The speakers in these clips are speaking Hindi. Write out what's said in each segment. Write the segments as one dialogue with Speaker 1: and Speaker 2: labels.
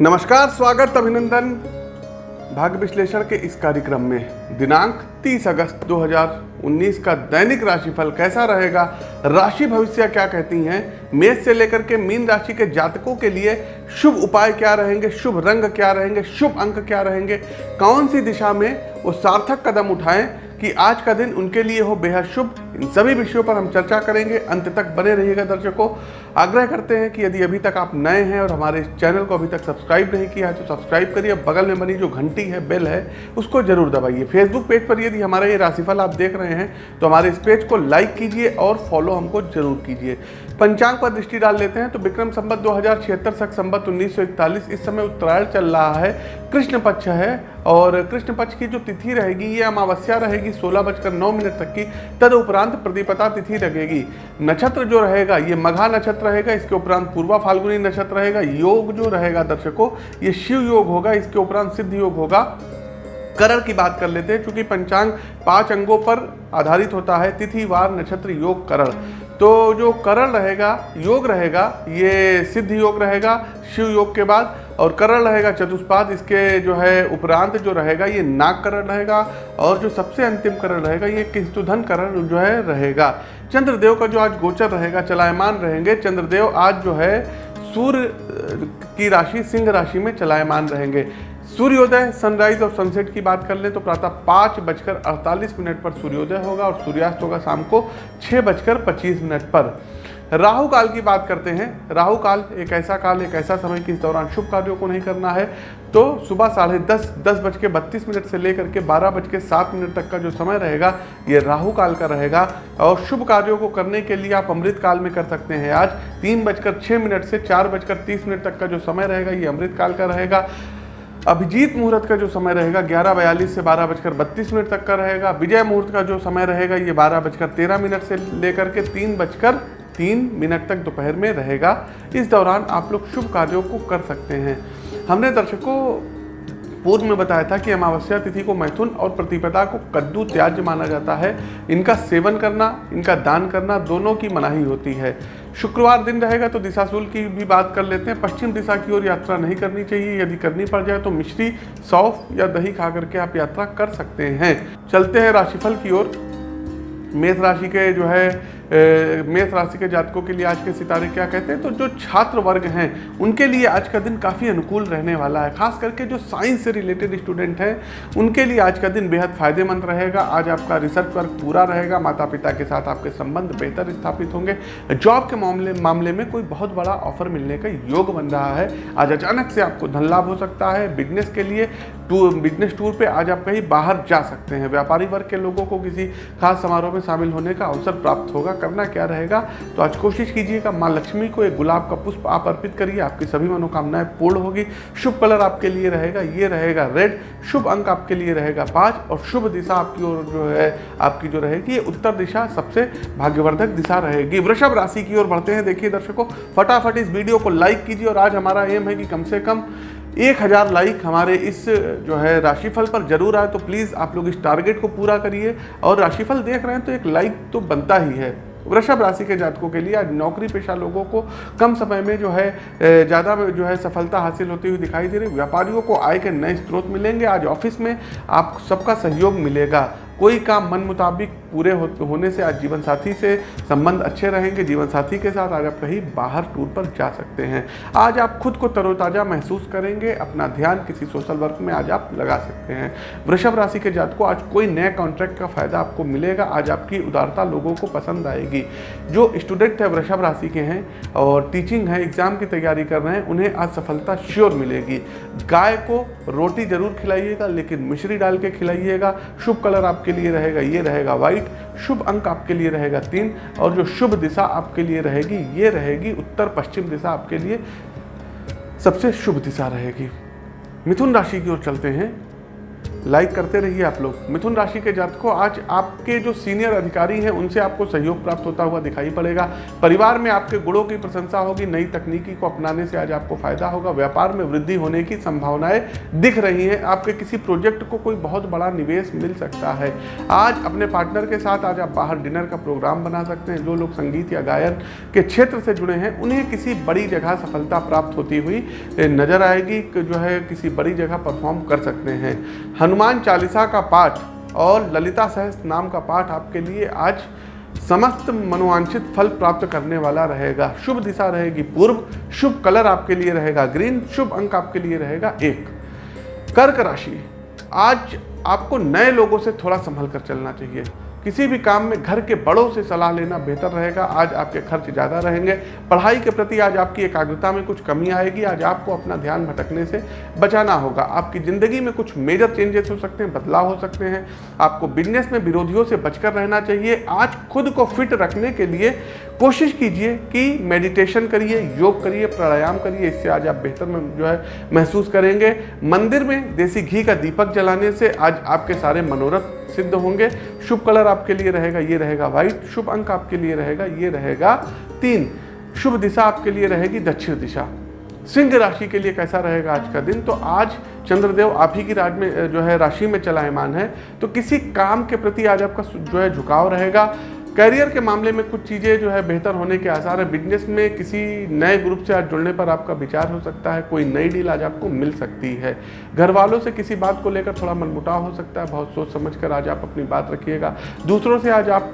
Speaker 1: नमस्कार, स्वागत अभिनंदन भाग्य विश्लेषण के इस कार्यक्रम में। दिनांक 30 अगस्त 2019 का दैनिक राशिफल कैसा रहेगा? राशि भविष्य क्या कहती हैं? मेष से लेकर के मीन राशि के जातकों के लिए शुभ उपाय क्या रहेंगे? शुभ रंग क्या रहेंगे? शुभ अंक क्या रहेंगे? कौन सी दिशा में वो सार्थक कदम उठाएँ कि आज का दिन उनके लिए हो बेहद शुभ? इन सभी विषयों पर हम चर्चा करेंगे। अंत तक बने रहिएगा दर्शकों। आग्रह करते हैं कि यदि अभी तक आप नए हैं और हमारे इस चैनल को अभी तक सब्सक्राइब नहीं किया है तो सब्सक्राइब करिए। बगल में बनी जो घंटी है, बेल है, उसको ज़रूर दबाइए। फेसबुक पेज पर यदि हमारा ये राशिफल आप देख रहे हैं तो हमारे इस पेज को लाइक कीजिए और फॉलो हमको ज़रूर कीजिए। पंचांग पर दृष्टि डाल लेते हैं तो विक्रम संबत दो हज़ार छिहत्तर सख संबत उन्नीस इस समय उत्तरायण चल रहा है। कृष्ण पक्ष है और कृष्ण पक्ष की जो तिथि रहेगी, ये अमावस्या रहेगी, सोलह बजकर नौ मिनट तक की। तद उपरांत प्रतिपता तिथि लगेगी। नक्षत्र जो रहेगा, ये मघा नक्षत्र रहेगा, इसके उपरांत पूर्वा फाल्गुनी नक्षत्र रहेगा, योग जो रहेगा दर्शकों, ये शिव योग होगा, इसके उपरांत सिद्ध योग होगा। करण की बात कर लेते हैं क्योंकि पंचांग पाँच अंगों पर आधारित होता है, तिथि, वार, नक्षत्र, योग, करण। तो जो करण रहेगा, योग रहेगा, ये सिद्ध योग रहेगा, शिव योग के बाद, और करण रहेगा, चतुष्पाद, इसके जो है उपरांत जो रहेगा, ये नाग करण रहेगा, और जो सबसे अंतिम करण रहेगा, ये किस्तुधन करण जो है रहेगा। चंद्रदेव का जो आज गोचर रहेगा, चलायमान रहेंगे, चंद्रदेव आज जो है सूर्य की राशि, सिंह राशि में चलायमान रहेंगे। सूर्योदय सनराइज और सनसेट की बात कर लें तो प्रातः पाँच बजकर अड़तालीस मिनट पर सूर्योदय होगा और सूर्यास्त होगा शाम को छः बजकर पच्चीस मिनट पर। राहु काल की बात करते हैं। राहु काल एक ऐसा काल, एक ऐसा समय कि इस दौरान शुभ कार्यों को नहीं करना है। तो सुबह साढ़े दस दस बज के बत्तीस मिनट से लेकर के बारह बज के सात मिनट तक का जो समय रहेगा, ये राहु काल का रहेगा। और शुभ कार्यों को करने के लिए आप अमृत काल में कर सकते हैं। आज तीन बजकर छः मिनट से चार बजकर तीस मिनट तक का जो समय रहेगा, ये अमृत काल का रहेगा। अभिजीत मुहूर्त का जो समय रहेगा, ग्यारह बयालीस से बारह बजकर बत्तीस मिनट तक का रहेगा। विजय मुहूर्त का जो समय रहेगा, ये बारह बजकर तेरह मिनट से लेकर के तीन बजकर तीन मिनट तक दोपहर में रहेगा। इस दौरान आप लोग शुभ कार्यों को कर सकते हैं। हमने दर्शकों, पूर्व में बताया था कि अमावस्या तिथि को मैथुन और प्रतिपदा को कद्दू त्याज माना जाता है। इनका सेवन करना, इनका दान करना दोनों की मनाही होती है। शुक्रवार दिन रहेगा तो दिशा दिशाशूल की भी बात कर लेते हैं। पश्चिम दिशा की ओर यात्रा नहीं करनी चाहिए। यदि करनी पड़ जाए तो मिश्री, सौफ या दही खा करके आप यात्रा कर सकते हैं। चलते हैं राशिफल की ओर। मेष राशि के जो है मेष राशि के जातकों के लिए आज के सितारे क्या कहते हैं? तो जो छात्र वर्ग हैं, उनके लिए आज का दिन काफ़ी अनुकूल रहने वाला है। खास करके जो साइंस से रिलेटेड स्टूडेंट हैं, उनके लिए आज का दिन बेहद फ़ायदेमंद रहेगा। आज आपका रिसर्च वर्क पूरा रहेगा माता पिता के साथ आपके संबंध बेहतर स्थापित होंगे। जॉब के मामले मामले में कोई बहुत बड़ा ऑफ़र मिलने का योग बन रहा है। आज अचानक से आपको धन लाभ हो सकता है। बिज़नेस के लिए टूर बिज़नेस टूर पे आज आप कहीं बाहर जा सकते हैं। व्यापारी वर्ग के लोगों को किसी खास समारोह में शामिल होने का अवसर प्राप्त होगा। करना क्या रहेगा? तो आज कोशिश कीजिएगा माँ लक्ष्मी को एक गुलाब का पुष्प आप अर्पित करिए, आपकी सभी मनोकामनाएँ पूर्ण होगी। शुभ कलर आपके लिए रहेगा, ये रहेगा रेड, शुभ अंक आपके लिए रहेगा पाँच और शुभ दिशा आपकी ओर जो है, आपकी जो रहेगी, ये उत्तर दिशा सबसे भाग्यवर्धक दिशा रहेगी। वृषभ राशि की ओर बढ़ते हैं, देखिए दर्शकों, फटाफट इस वीडियो को लाइक कीजिए और आज हमारा एम है कि कम से कम एक हज़ार लाइक हमारे इस जो है राशिफल पर ज़रूर आए तो प्लीज़ आप लोग इस टारगेट को पूरा करिए और राशिफल देख रहे हैं तो एक लाइक तो बनता ही है। वृषभ राशि के जातकों के लिए आज नौकरी पेशा लोगों को कम समय में जो है ज़्यादा जो है सफलता हासिल होती हुई दिखाई दे रही। व्यापारियों को आय के नए स्रोत मिलेंगे। आज ऑफ़िस में आप सबका सहयोग मिलेगा। कोई काम मन मुताबिक पूरे होने से आज जीवन साथी से संबंध अच्छे रहेंगे जीवन साथी के साथ आज आप कहीं बाहर टूर पर जा सकते हैं। आज आप खुद को तरोताज़ा महसूस करेंगे, अपना ध्यान किसी सोशल वर्क में आज आप लगा सकते हैं। वृषभ राशि के जात को आज कोई नए कॉन्ट्रैक्ट का फ़ायदा आपको मिलेगा, आज आपकी उदारता लोगों को पसंद आएगी। जो स्टूडेंट है, वृषभ राशि के हैं और टीचिंग है एग्ज़ाम की तैयारी कर रहे हैं, उन्हें आज सफलता श्योर मिलेगी। गाय को रोटी ज़रूर खिलाइएगा, लेकिन मिश्री डाल के खिलाइएगा। शुभ कलर आप आपके लिए रहेगा, ये रहेगा वाइट शुभ अंक आपके लिए रहेगा तीन, और जो शुभ दिशा आपके लिए रहेगी, ये रहेगी उत्तर पश्चिम दिशा आपके लिए सबसे शुभ दिशा रहेगी। मिथुन राशि की ओर चलते हैं। लाइक करते रहिए आप लोग। मिथुन राशि के जातकों, आज आपके जो सीनियर अधिकारी हैं, उनसे आपको सहयोग प्राप्त होता हुआ दिखाई पड़ेगा। परिवार में आपके गुणों की प्रशंसा होगी, नई तकनीकी को अपनाने से आज आपको फ़ायदा होगा। व्यापार में वृद्धि होने की संभावनाएँ दिख रही हैं। आपके किसी प्रोजेक्ट को कोई बहुत बड़ा निवेश मिल सकता है। आज अपने पार्टनर के साथ आज आप बाहर डिनर का प्रोग्राम बना सकते हैं। जो लोग संगीत या गायन के क्षेत्र से जुड़े हैं, उन्हें किसी बड़ी जगह सफलता प्राप्त होती हुई नज़र आएगी। जो है, किसी बड़ी जगह परफॉर्म कर सकते हैं। हनुमान चालीसा का पाठ और ललिता सहस नाम का पाठ आपके लिए आज समस्त मनोवांछित फल प्राप्त करने वाला रहेगा। शुभ दिशा रहेगी पूर्व, शुभ कलर आपके लिए रहेगा, ग्रीन, शुभ अंक आपके लिए रहेगा एक। कर्क राशि, आज आपको नए लोगों से थोड़ा संभल कर चलना चाहिए। किसी भी काम में घर के बड़ों से सलाह लेना बेहतर रहेगा। आज आपके खर्च ज़्यादा रहेंगे। पढ़ाई के प्रति आज आपकी एकाग्रता में कुछ कमी आएगी। आज आपको अपना ध्यान भटकने से बचाना होगा। आपकी ज़िंदगी में कुछ मेजर चेंजेस हो सकते हैं, बदलाव हो सकते हैं। आपको बिज़नेस में विरोधियों से बचकर रहना चाहिए। आज खुद को फिट रखने के लिए कोशिश कीजिए कि मेडिटेशन करिए, योग करिए, प्राणायाम करिए, इससे आज आप बेहतर जो है, महसूस करेंगे। मंदिर में देसी घी का दीपक जलाने से आज आपके सारे मनोरथ सिद्ध होंगे। शुभ कलर आपके लिए रहेगा, ये रहेगा व्हाइट शुभ अंक आपके लिए रहेगा, ये रहेगा तीन। शुभ दिशा आपके लिए रहेगी दक्षिण दिशा। सिंह राशि के लिए कैसा रहेगा आज का दिन? तो आज चंद्रदेव आप ही की राज में, जो है, राशि में चलायमान है। तो किसी काम के प्रति आज आपका जो है, झुकाव रहेगा। करियर के मामले में कुछ चीज़ें जो है बेहतर होने के आसार है। बिज़नेस में किसी नए ग्रुप से आज जुड़ने पर आपका विचार हो सकता है, कोई नई डील आज आपको मिल सकती है। घर वालों से किसी बात को लेकर थोड़ा मनमुटाव हो सकता है, बहुत सोच समझ कर आज आप अपनी बात रखिएगा। दूसरों से आज आप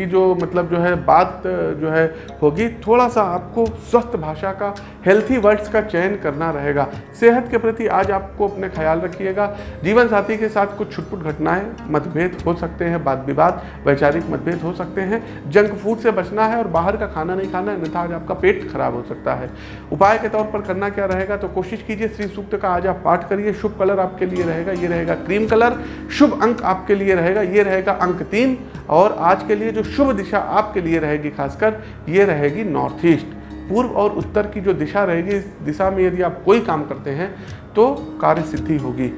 Speaker 1: की जो मतलब जो है बात, जो है होगी थोड़ा सा आपको स्वस्थ भाषा का हेल्थी वर्ड्स का चयन करना रहेगा। सेहत के प्रति आज आपको अपने ख्याल रखिएगा। जीवन साथी के साथ कुछ छुटपुट घटनाएँ, मतभेद हो सकते हैं बात विवाद वैचारिक मतभेद हो सकते हैं। जंक फ़ूड से बचना है और बाहर का खाना नहीं खाना है, अन्यथा आज आपका पेट खराब हो सकता है। उपाय के तौर पर करना क्या रहेगा तो कोशिश कीजिए श्री सूक्त का आज आप पाठ करिए। शुभ कलर आपके लिए रहेगा, ये रहेगा क्रीम कलर। शुभ अंक आपके लिए रहेगा, ये रहेगा अंक तीन। और आज के लिए जो शुभ दिशा आपके लिए रहेगी, खासकर ये रहेगी नॉर्थ ईस्ट पूर्व और उत्तर की जो दिशा रहेगी, इस दिशा में यदि आप कोई काम करते हैं तो कार्य सिद्धि होगी।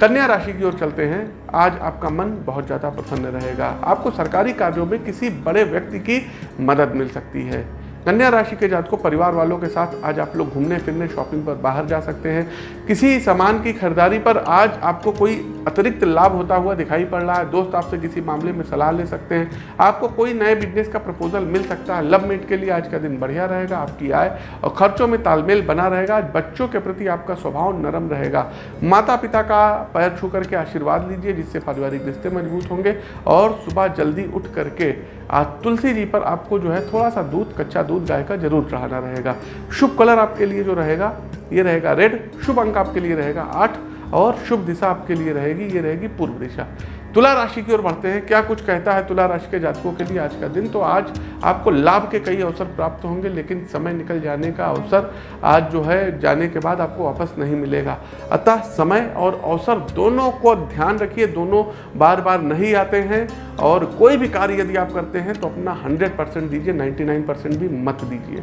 Speaker 1: कन्या राशि की ओर चलते हैं। आज आपका मन बहुत ज़्यादा प्रसन्न रहेगा। आपको सरकारी कार्यों में किसी बड़े व्यक्ति की मदद मिल सकती है। कन्या राशि के जात को परिवार वालों के साथ आज आप लोग घूमने, फिरने शॉपिंग पर बाहर जा सकते हैं। किसी सामान की खरीदारी पर आज आपको कोई अतिरिक्त लाभ होता हुआ दिखाई पड़ रहा है। दोस्त आपसे किसी मामले में सलाह ले सकते हैं। आपको कोई नए बिज़नेस का प्रपोजल मिल सकता है। लव मेट के लिए आज का दिन बढ़िया रहेगा, आपकी आय और खर्चों में तालमेल बना रहेगा। आज बच्चों के प्रति आपका स्वभाव नरम रहेगा। माता पिता का पैर छू करके आशीर्वाद लीजिए, जिससे पारिवारिक रिश्ते मज़बूत होंगे और सुबह जल्दी उठ करके आज तुलसी जी पर आपको जो है थोड़ा सा दूध, कच्चा दूध गाय का ज़रूर चढ़ाना रहेगा। शुभ कलर आपके लिए जो रहेगा, ये रहेगा रेड। शुभ अंक आपके लिए रहेगा आठ और शुभ दिशा आपके लिए रहेगी, ये रहेगी पूर्व दिशा। तुला राशि की ओर बढ़ते हैं। क्या कुछ कहता है तुला राशि के जातकों के लिए आज का दिन? तो आज आपको लाभ के कई अवसर प्राप्त होंगे, लेकिन समय निकल जाने का अवसर आज जो है, जाने के बाद आपको वापस नहीं मिलेगा। अतः समय और अवसर दोनों को ध्यान रखिए, दोनों बार बार नहीं आते हैं और कोई भी कार्य यदि आप करते हैं तो अपना 100 परसेंट दीजिए 99 परसेंट भी मत दीजिए।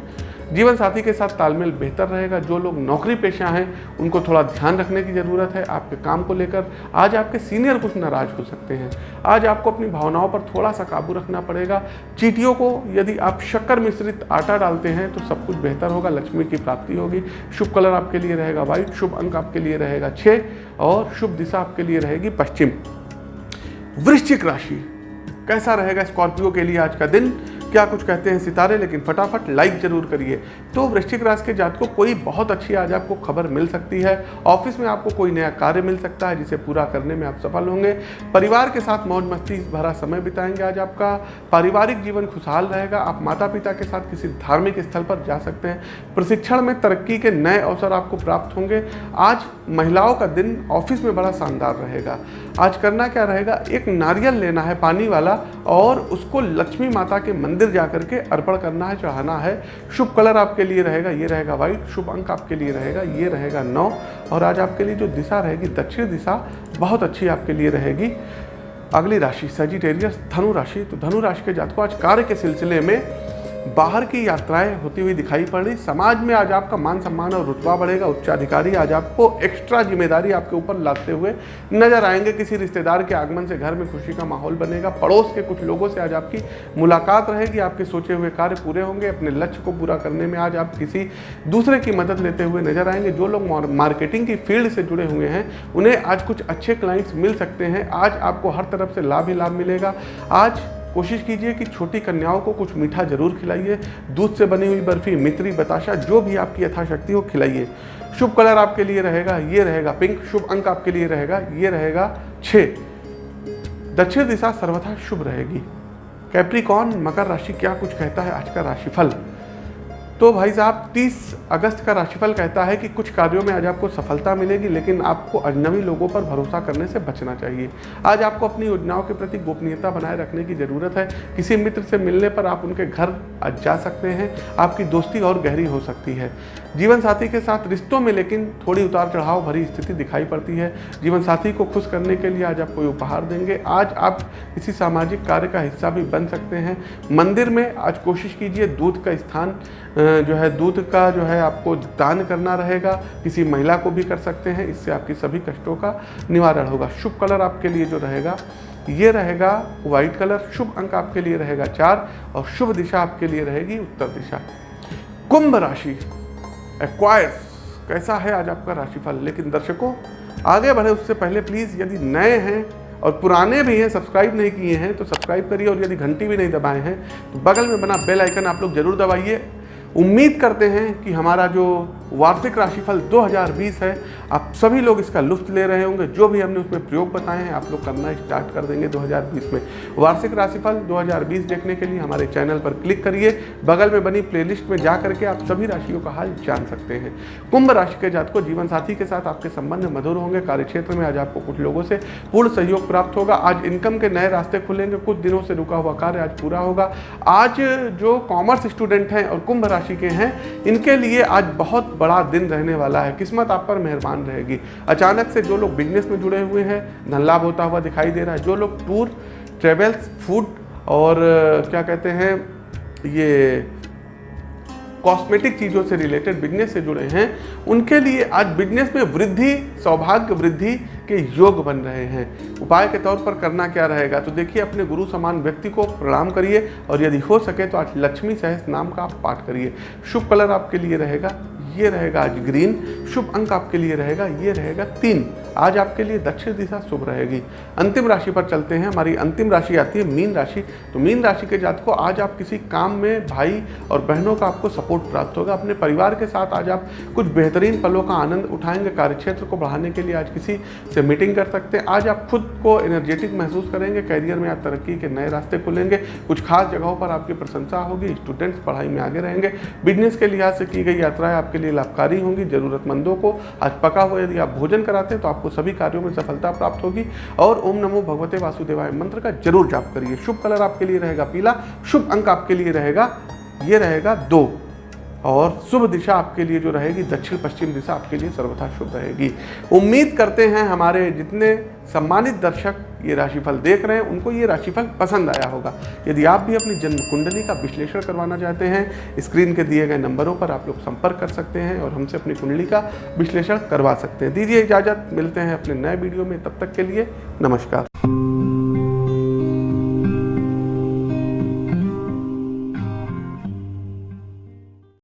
Speaker 1: जीवन साथी के साथ तालमेल बेहतर रहेगा। जो लोग नौकरी पेशा हैं, उनको थोड़ा ध्यान रखने की ज़रूरत है आपके काम को लेकर। आज आपके सीनियर कुछ नाराज़ हो सकते हैं। आज आपको अपनी भावनाओं पर थोड़ा सा काबू रखना पड़ेगा। चीटियों को यदि आप शक्कर मिश्रित आटा डालते हैं तो सब कुछ बेहतर होगा। लक्ष्मी की प्राप्ति होगी। शुभ कलर आपके लिए रहेगा व्हाइट, शुभ अंक आपके लिए रहेगा छः और शुभ दिशा आपके लिए रहेगी पश्चिम। वृश्चिक राशि, कैसा रहेगा स्कॉर्पियो के लिए आज का दिन? क्या कुछ कहते हैं सितारे, लेकिन फटाफट लाइक ज़रूर करिए। तो वृश्चिक राशि के जात को कोई बहुत अच्छी आज आपको खबर मिल सकती है। ऑफ़िस में आपको कोई नया कार्य मिल सकता है, जिसे पूरा करने में आप सफल होंगे। परिवार के साथ मौज मस्ती भरा समय बिताएँगे आज आपका। पारिवारिक जीवन खुशहाल रहेगा। आप माता पिता के साथ किसी धार्मिक स्थल पर जा सकते हैं। प्रशिक्षण में तरक्की के नए अवसर आपको प्राप्त होंगे। आज महिलाओं का दिन ऑफ़िस में बड़ा शानदार रहेगा। आज करना क्या रहेगा? एक नारियल लेना है पानी वाला और उसको लक्ष्मी माता के मंदिर जा करके अर्पण करना है, चढ़ाना है। शुभ कलर आपके लिए रहेगा, ये रहेगा व्हाइट शुभ अंक आपके लिए रहेगा, ये रहेगा नौ। और आज आपके लिए जो दिशा रहेगी, दक्षिण दिशा, बहुत अच्छी आपके लिए रहेगी। अगली राशि सजिटेरियस धनु राशि तो धनु राशि के जातकों, आज कार्य के सिलसिले में बाहर की यात्राएँ होती हुई दिखाई पड़ रही। समाज में आज आपका मान सम्मान और रुतबा बढ़ेगा। उच्चाधिकारी आज आपको एक्स्ट्रा ज़िम्मेदारी आपके ऊपर लादते हुए नज़र आएँगे। किसी रिश्तेदार के आगमन से घर में खुशी का माहौल बनेगा। पड़ोस के कुछ लोगों से आज आपकी मुलाकात रहेगी। आपके सोचे हुए कार्य पूरे होंगे। अपने लक्ष्य को पूरा करने में आज आप किसी दूसरे की मदद लेते हुए नज़र आएँगे। जो लोग मार्केटिंग की फ़ील्ड से जुड़े हुए हैं, उन्हें आज कुछ अच्छे क्लाइंट्स मिल सकते हैं। आज आपको हर तरफ़ से लाभ ही लाभ मिलेगा। आज कोशिश कीजिए कि छोटी कन्याओं को कुछ मीठा ज़रूर खिलाइए। दूध से बनी हुई बर्फ़ी, मित्री, बताशा, जो भी आपकी यथाशक्ति हो, खिलाइए। शुभ कलर आपके लिए रहेगा, ये रहेगा पिंक। शुभ अंक आपके लिए रहेगा, ये रहेगा छ दक्षिण दिशा सर्वथा शुभ रहेगी। कैप्रिकॉन मकर राशि क्या कुछ कहता है? आज का राशिफल। तो भाई साहब 30 अगस्त का राशिफल कहता है कि कुछ कार्यों में आज आपको सफलता मिलेगी, लेकिन आपको अजनबी लोगों पर भरोसा करने से बचना चाहिए। आज आपको अपनी योजनाओं के प्रति गोपनीयता बनाए रखने की ज़रूरत है। किसी मित्र से मिलने पर आप उनके घर आज जा सकते हैं। आपकी दोस्ती और गहरी हो सकती है। जीवन साथी के साथ रिश्तों में लेकिन थोड़ी उतार चढ़ाव भरी स्थिति दिखाई पड़ती है। जीवन साथी को खुश करने के लिए आज आप कोई उपहार देंगे। आज आप किसी सामाजिक कार्य का हिस्सा भी बन सकते हैं। मंदिर में आज कोशिश कीजिए दूध का स्थान जो है, दूध का जो है आपको दान करना रहेगा। किसी महिला को भी कर सकते हैं, इससे आपकी सभी कष्टों का निवारण होगा। शुभ कलर आपके लिए जो रहेगा, ये रहेगा व्हाइट कलर, शुभ अंक आपके लिए रहेगा चार और शुभ दिशा आपके लिए रहेगी उत्तर दिशा। कुंभ राशि एक्वायर्स कैसा है आज आपका राशिफल? लेकिन दर्शकों, आगे बढ़े उससे पहले प्लीज़ यदि नए हैं और पुराने भी हैं सब्सक्राइब नहीं किए हैं तो सब्सक्राइब करिए और यदि घंटी भी नहीं दबाए हैं तो बगल में बना बेल आइकन आप लोग ज़रूर दबाइए। उम्मीद करते हैं कि हमारा जो वार्षिक राशिफल 2020 है, आप सभी लोग इसका लुफ्त ले रहे होंगे। जो भी हमने उसमें प्रयोग बताए हैं, आप लोग करना स्टार्ट कर देंगे 2020 में। वार्षिक राशिफल 2020 देखने के लिए हमारे चैनल पर क्लिक करिए। बगल में बनी प्लेलिस्ट में जा करके आप सभी राशियों का हाल जान सकते हैं। कुंभ राशि के जात को जीवन साथी के साथ आपके संबंध मधुर होंगे। कार्यक्षेत्र में आज आपको कुछ लोगों से पूर्ण सहयोग प्राप्त होगा। आज इनकम के नए रास्ते खुलेंगे। कुछ दिनों से रुका हुआ कार्य आज पूरा होगा। आज जो कॉमर्स स्टूडेंट हैं और कुंभ राशि के हैं। इनके लिए आज बहुत बड़ा दिन रहने वाला है। किस्मत आप पर मेहरबान रहेगी। अचानक से जो लोग बिज़नेस में जुड़े हुए हैं, धन लाभ होता हुआ दिखाई दे रहा है। जो लोग टूर ट्रेवल्स फ़ूड और क्या कहते हैं, ये कॉस्मेटिक चीज़ों से रिलेटेड बिज़नेस से जुड़े हैं, उनके लिए आज बिज़नेस में वृद्धि, सौभाग्य वृद्धि के योग बन रहे हैं। उपाय के तौर पर करना क्या रहेगा? तो देखिए, अपने गुरु समान व्यक्ति को प्रणाम करिए, और यदि हो सके तो आज लक्ष्मी सहस नाम का आप पाठ करिए। शुभ कलर आपके लिए रहेगा। ये रहेगा आज ग्रीन। शुभ अंक आपके लिए रहेगा, ये रहेगा तीन। आज आपके लिए दक्षिण दिशा शुभ रहेगी। अंतिम राशि पर चलते हैं। हमारी अंतिम राशि आती है मीन राशि। तो मीन राशि के जात को आज आप किसी काम में भाई और बहनों का आपको सपोर्ट प्राप्त होगा। अपने परिवार के साथ आज आप कुछ बेहतरीन पलों का आनंद उठाएँगे। कार्यक्षेत्र को बढ़ाने के लिए आज किसी से मीटिंग कर सकते हैं। आज आप खुद को एनर्जेटिक महसूस करेंगे। कैरियर में आप तरक्की के नए रास्ते खुलेंगे। कुछ खास जगहों पर आपकी प्रशंसा होगी। स्टूडेंट्स पढ़ाई में आगे रहेंगे। बिज़नेस के लिहाज से की गई यात्राएँ आपके लिए लाभकारी होंगी, जरूरतमंदों को आज पका हुआ यदि आप भोजन कराते हैं तो आपको सभी कार्यों में सफलता प्राप्त होगी। और ओम नमो भगवते वासुदेवाय मंत्र का ज़रूर जाप करिए। शुभ कलर आपके लिए रहेगा पीला, शुभ अंक आपके लिए रहेगा, ये रहेगा दो। और शुभ दिशा आपके लिए जो रहेगी दक्षिण पश्चिम दिशा आपके लिए सर्वथा शुभ रहेगी। उम्मीद करते हैं हमारे जितने सम्मानित दर्शक ये राशिफल देख रहे हैं, उनको ये राशिफल पसंद आया होगा। यदि आप भी अपनी जन्म कुंडली का विश्लेषण करवाना चाहते हैं, स्क्रीन के दिए गए नंबरों पर आप लोग संपर्क कर सकते हैं और हमसे अपनी कुंडली का विश्लेषण करवा सकते हैं। दीजिए इजाज़त, मिलते हैं अपने नए वीडियो में, तब तक के लिए नमस्कार।